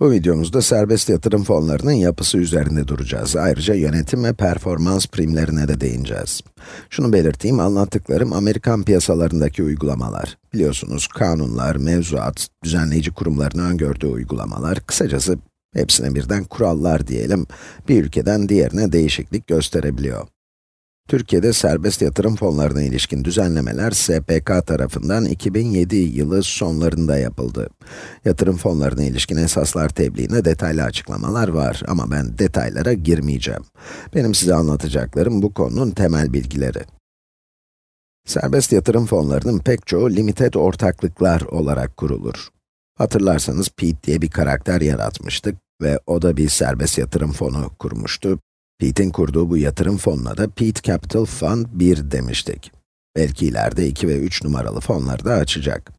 Bu videomuzda serbest yatırım fonlarının yapısı üzerinde duracağız. Ayrıca yönetim ve performans primlerine de değineceğiz. Şunu belirteyim, anlattıklarım Amerikan piyasalarındaki uygulamalar. Biliyorsunuz kanunlar, mevzuat, düzenleyici kurumların öngördüğü uygulamalar, kısacası hepsine birden kurallar diyelim, bir ülkeden diğerine değişiklik gösterebiliyor. Türkiye'de serbest yatırım fonlarına ilişkin düzenlemeler SPK tarafından 2007 yılı sonlarında yapıldı. Yatırım fonlarına ilişkin esaslar tebliğinde detaylı açıklamalar var ama ben detaylara girmeyeceğim. Benim size anlatacaklarım bu konunun temel bilgileri. Serbest yatırım fonlarının pek çoğu limited ortaklıklar olarak kurulur. Hatırlarsanız Pete diye bir karakter yaratmıştık ve o da bir serbest yatırım fonu kurmuştu. Pete'in kurduğu bu yatırım fonuna da Pete Capital Fund 1 demiştik. Belki ileride 2 ve 3 numaralı fonları da açacak.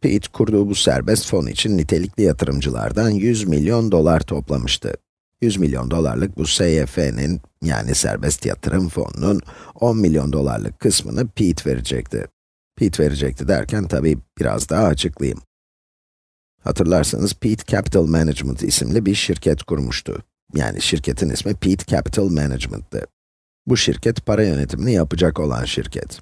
Pete, kurduğu bu serbest fon için nitelikli yatırımcılardan 100 milyon dolar toplamıştı. 100 milyon dolarlık bu SYF'nin, yani serbest yatırım fonunun 10 milyon dolarlık kısmını Pete verecekti. Pete verecekti derken tabii biraz daha açıklayayım. Hatırlarsanız Pete Capital Management isimli bir şirket kurmuştu. Yani şirketin ismi Pete Capital Management'tı. Bu şirket para yönetimini yapacak olan şirket.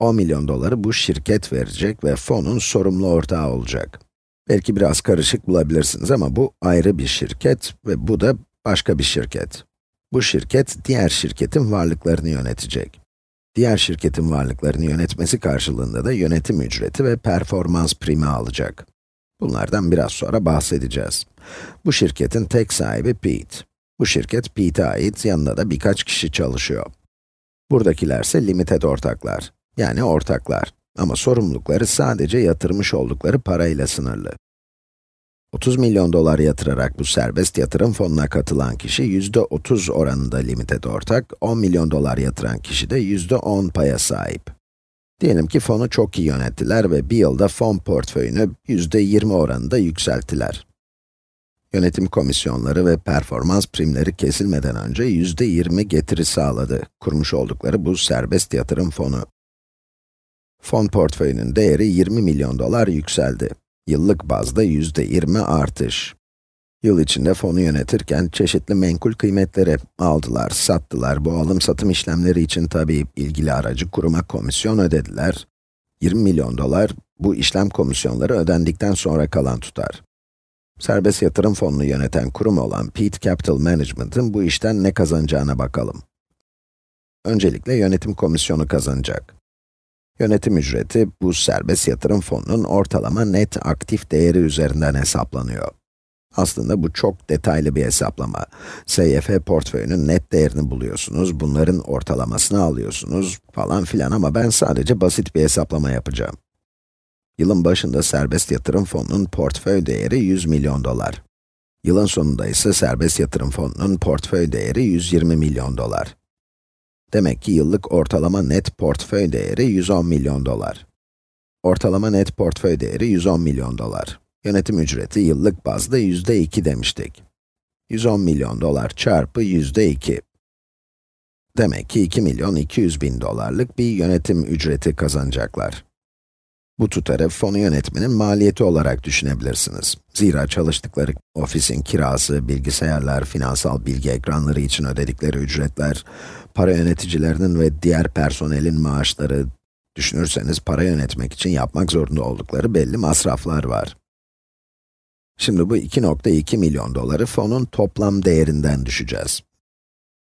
10 milyon doları bu şirket verecek ve fonun sorumlu ortağı olacak. Belki biraz karışık bulabilirsiniz ama bu ayrı bir şirket ve bu da başka bir şirket. Bu şirket, diğer şirketin varlıklarını yönetecek. Diğer şirketin varlıklarını yönetmesi karşılığında da yönetim ücreti ve performans primi alacak. Bunlardan biraz sonra bahsedeceğiz. Bu şirketin tek sahibi Pete. Bu şirket Pete'e ait, yanında da birkaç kişi çalışıyor. Buradakiler ise limited ortaklar, yani ortaklar. Ama sorumlulukları sadece yatırmış oldukları parayla sınırlı. 30 milyon dolar yatırarak bu serbest yatırım fonuna katılan kişi yüzde 30 oranında limited ortak, 10 milyon dolar yatıran kişi de yüzde 10 paya sahip. Diyelim ki fonu çok iyi yönettiler ve bir yılda fon portföyünü yüzde 20 oranında yükselttiler. Yönetim komisyonları ve performans primleri kesilmeden önce yüzde 20 getiri sağladı, kurmuş oldukları bu serbest yatırım fonu. Fon portföyünün değeri 20 milyon dolar yükseldi. Yıllık bazda yüzde 20 artış. Yıl içinde fonu yönetirken çeşitli menkul kıymetleri aldılar, sattılar. Bu alım-satım işlemleri için tabii ilgili aracı kuruma komisyon ödediler. 20 milyon dolar, bu işlem komisyonları ödendikten sonra kalan tutar. Serbest yatırım fonunu yöneten kurum olan Pete Capital Management'ın bu işten ne kazanacağına bakalım. Öncelikle yönetim komisyonu kazanacak. Yönetim ücreti, bu serbest yatırım fonunun ortalama net aktif değeri üzerinden hesaplanıyor. Aslında bu çok detaylı bir hesaplama. SYF portföyünün net değerini buluyorsunuz, bunların ortalamasını alıyorsunuz falan filan ama ben sadece basit bir hesaplama yapacağım. Yılın başında serbest yatırım fonunun portföy değeri 100 milyon dolar. Yılın sonunda ise serbest yatırım fonunun portföy değeri 120 milyon dolar. Demek ki yıllık ortalama net portföy değeri 110 milyon dolar. Ortalama net portföy değeri 110 milyon dolar. Yönetim ücreti yıllık bazda yüzde 2 demiştik. 110 milyon dolar çarpı yüzde 2. Demek ki 2 milyon 200 bin dolarlık bir yönetim ücreti kazanacaklar. Bu tutarı fonu yönetmenin maliyeti olarak düşünebilirsiniz. Zira çalıştıkları ofisin kirası, bilgisayarlar, finansal bilgi ekranları için ödedikleri ücretler, para yöneticilerinin ve diğer personelin maaşları, düşünürseniz para yönetmek için yapmak zorunda oldukları belli masraflar var. Şimdi bu 2.2 milyon doları fonun toplam değerinden düşeceğiz.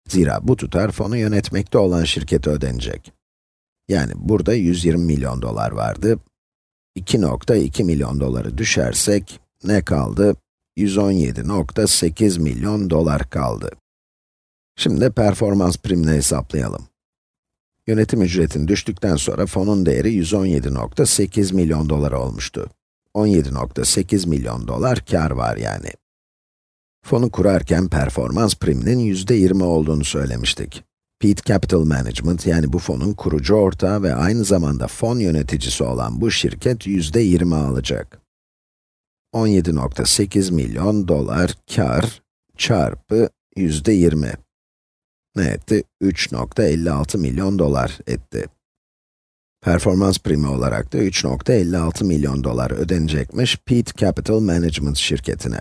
Zira bu tutar fonu yönetmekte olan şirkete ödenecek. Yani burada 120 milyon dolar vardı. 2.2 milyon doları düşersek ne kaldı? 117.8 milyon dolar kaldı. Şimdi performans primini hesaplayalım. Yönetim ücretin düştükten sonra fonun değeri 117.8 milyon dolar olmuştu. 17.8 milyon dolar kar var yani. Fonu kurarken performans priminin yüzde 20 olduğunu söylemiştik. Pete Capital Management, yani bu fonun kurucu ortağı ve aynı zamanda fon yöneticisi olan bu şirket yüzde 20 alacak. 17.8 milyon dolar kar çarpı yüzde 20. Ne etti? 3.56 milyon dolar etti. Performans primi olarak da 3.56 milyon dolar ödenecekmiş Pete Capital Management şirketine.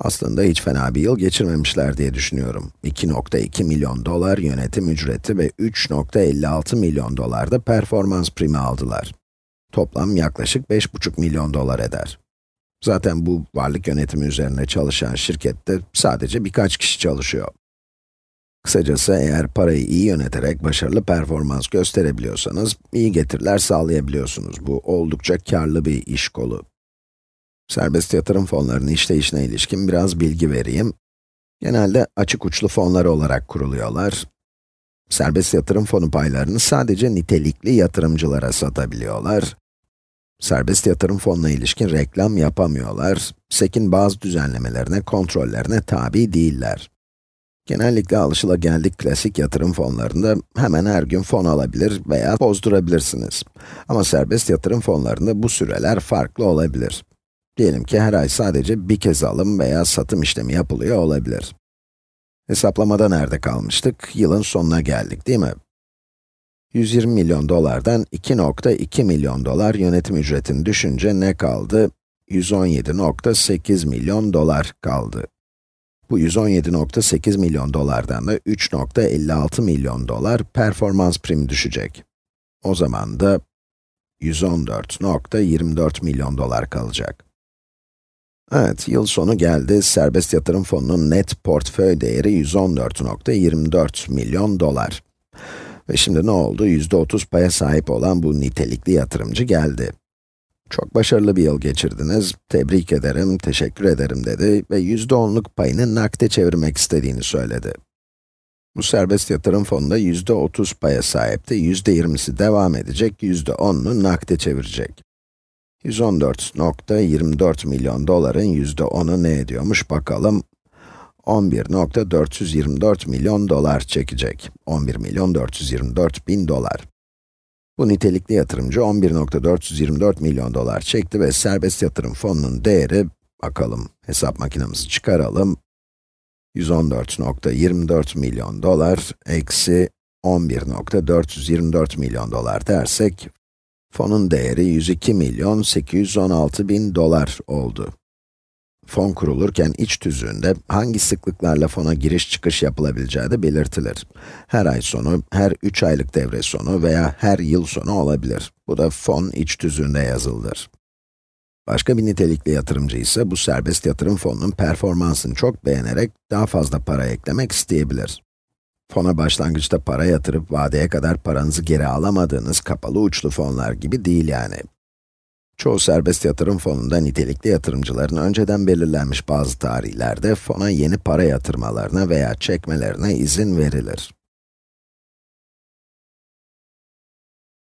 Aslında hiç fena bir yıl geçirmemişler diye düşünüyorum. 2.2 milyon dolar yönetim ücreti ve 3.56 milyon dolar da performans primi aldılar. Toplam yaklaşık 5.5 milyon dolar eder. Zaten bu varlık yönetimi üzerine çalışan şirkette sadece birkaç kişi çalışıyor. Kısacası eğer parayı iyi yöneterek başarılı performans gösterebiliyorsanız, iyi getiriler sağlayabiliyorsunuz. Bu oldukça karlı bir iş kolu. Serbest yatırım fonlarının işleyişine ilişkin biraz bilgi vereyim. Genelde açık uçlu fonlar olarak kuruluyorlar. Serbest yatırım fonu paylarını sadece nitelikli yatırımcılara satabiliyorlar. Serbest yatırım fonuna ilişkin reklam yapamıyorlar. SEC'in bazı düzenlemelerine, kontrollerine tabi değiller. Genellikle alışılageldik klasik yatırım fonlarında hemen her gün fon alabilir veya bozdurabilirsiniz. Ama serbest yatırım fonlarında bu süreler farklı olabilir. Diyelim ki her ay sadece bir kez alım veya satım işlemi yapılıyor olabilir. Hesaplamada nerede kalmıştık? Yılın sonuna geldik değil mi? 120 milyon dolardan 2.2 milyon dolar yönetim ücretini düşünce ne kaldı? 117.8 milyon dolar kaldı. Bu 117.8 milyon dolardan da 3.56 milyon dolar performans primi düşecek. O zaman da 114.24 milyon dolar kalacak. Evet, yıl sonu geldi. Serbest yatırım fonunun net portföy değeri 114.24 milyon dolar. Ve şimdi ne oldu? %30 paya sahip olan bu nitelikli yatırımcı geldi. Çok başarılı bir yıl geçirdiniz, tebrik ederim, teşekkür ederim dedi ve %10'luk payını nakde çevirmek istediğini söyledi. Bu serbest yatırım fonunda %30 paya sahipti, %20'si devam edecek, %10'unu nakde çevirecek. 114.24 milyon doların %10'u ne ediyormuş bakalım. 11.424 milyon dolar çekecek. 11 milyon 424 bin dolar. Bu nitelikli yatırımcı 11.424 milyon dolar çekti ve serbest yatırım fonunun değeri, bakalım hesap makinemizi çıkaralım. 114.24 milyon dolar eksi 11.424 milyon dolar dersek, fonun değeri 102 milyon 816 bin dolar oldu. Fon kurulurken iç tüzüğünde hangi sıklıklarla fona giriş çıkış yapılabileceği de belirtilir. Her ay sonu, her 3 aylık devre sonu veya her yıl sonu olabilir. Bu da fon iç tüzüğünde yazılıdır. Başka bir nitelikli yatırımcı ise bu serbest yatırım fonunun performansını çok beğenerek daha fazla para eklemek isteyebilir. Fona başlangıçta para yatırıp vadeye kadar paranızı geri alamadığınız kapalı uçlu fonlar gibi değil yani. Çoğu serbest yatırım fonunda nitelikli yatırımcıların önceden belirlenmiş bazı tarihlerde fona yeni para yatırmalarına veya çekmelerine izin verilir.